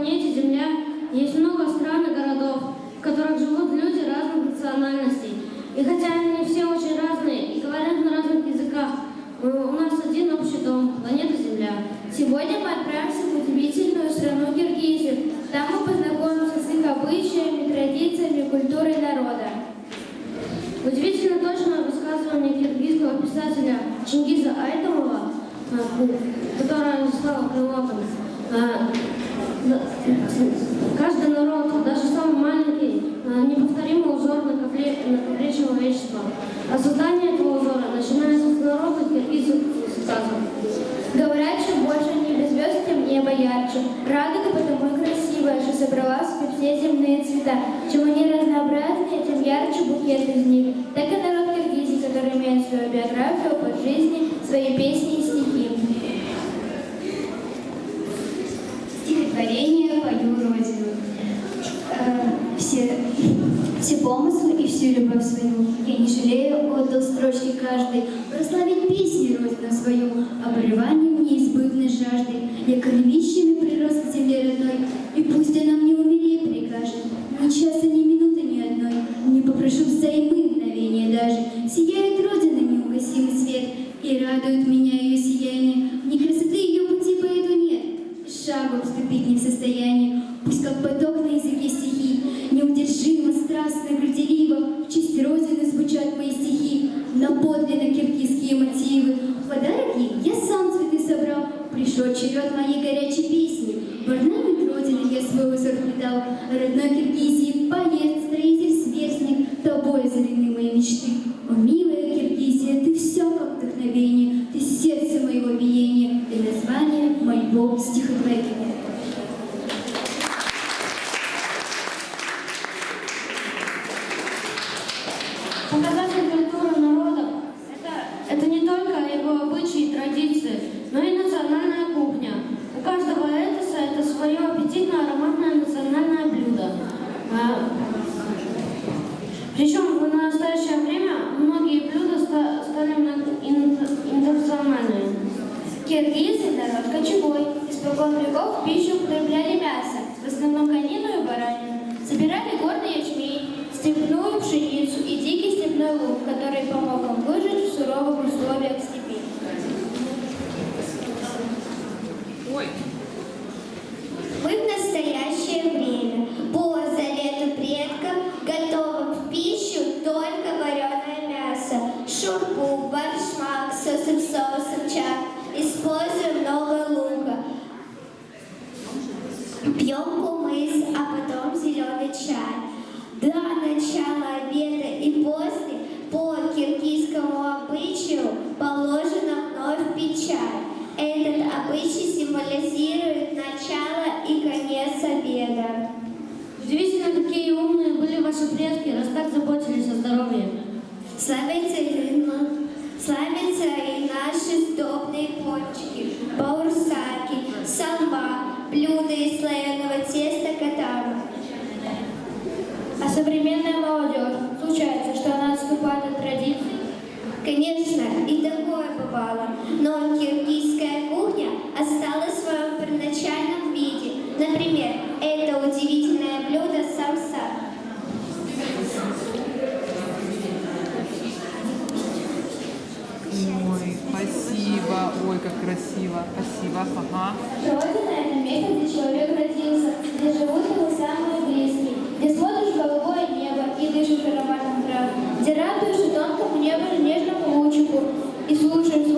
планете Земля есть много стран и городов, в которых живут люди разных национальностей. И хотя они все очень разные и говорят на разных языках, у нас один общий дом – планета Земля. Сегодня мы отправимся в удивительную страну Киргизию. Там мы познакомимся с их обычаями, традициями, культурой народа. Удивительно точное высказывание киргизского писателя Чингиза Айтамова, э, которое стало крылатым, Каждый народ, даже самый маленький, э, неповторимый узор на ковре, на ковре человечества. А создание этого узора начинается с народных киргизских сказок. Говорят, чем больше небе звезд, тем небо ярче. Радуга потому и красивая, что собрала в себе все земные цвета. Чем они разнообразнее, тем ярче букет из них. Так и народ Киргизии, который имеет свою биографию, опыт жизни, свои песни и стихи. Все, все помыслы и всю любовь свою. Я не жалею, отдал строчки каждой, прославить песни Родину свою, оборванием неизбывной жаждой. Я корневищами прирос к земле родной, и пусть она мне умереть прикажет, ни часа, ни минуты, ни одной, не попрошу взаймы мгновения даже. Сияет Родина неугасимый свет, и радует меня пришел черед моей горячей песни. В орнамент Родины я свой узор вплетал, родной Киргизии поэт, строитель, сверстник, тобой озарены мои мечты. О, милая Киргизия, ты все как вдохновение, ты сердце моего биения, ты название моего стихотворения. Показатель культуры народа – это, это не только его обычаи и традиции, но и национальная кухня. У каждого этоса это свое аппетитное ароматное национальное блюдо. А, Причем в настоящее время многие блюда ста- стали мно- ин- интернациональными. Киргизы – народ кочевой. Испокон веков в пищу употребляли мясо, в основном конину и баранину. Собирали горный ячмень, степную пшеницу и дикий степной лук, который помог им выжить в суровых условиях степи. Мы в настоящее время по завету предков готовим в пищу только вареное мясо, шурпу, баршмак, соусом соусом обычаю положено вновь чай. Этот обычай символизирует начало и конец обеда. Удивительно, какие умные были ваши предки, раз так заботились о здоровье. Славятся и, славятся и наши сдобные пончики, баурсаки, самба, блюда из слоеного теста катара. А современная молодежь, случается, что она отступает от традиций. Конечно, и такое бывало, но киргизская кухня осталась в своем первоначальном виде. Например, это удивительное блюдо самса. Ой, спасибо. Ой, как красиво. Спасибо. Ага. Родина – это место, где человек родился, где живут его самые близкие, где смотришь в голубое небо и дышишь ароматом где радуешься тонкому нежному лучику и слушаешь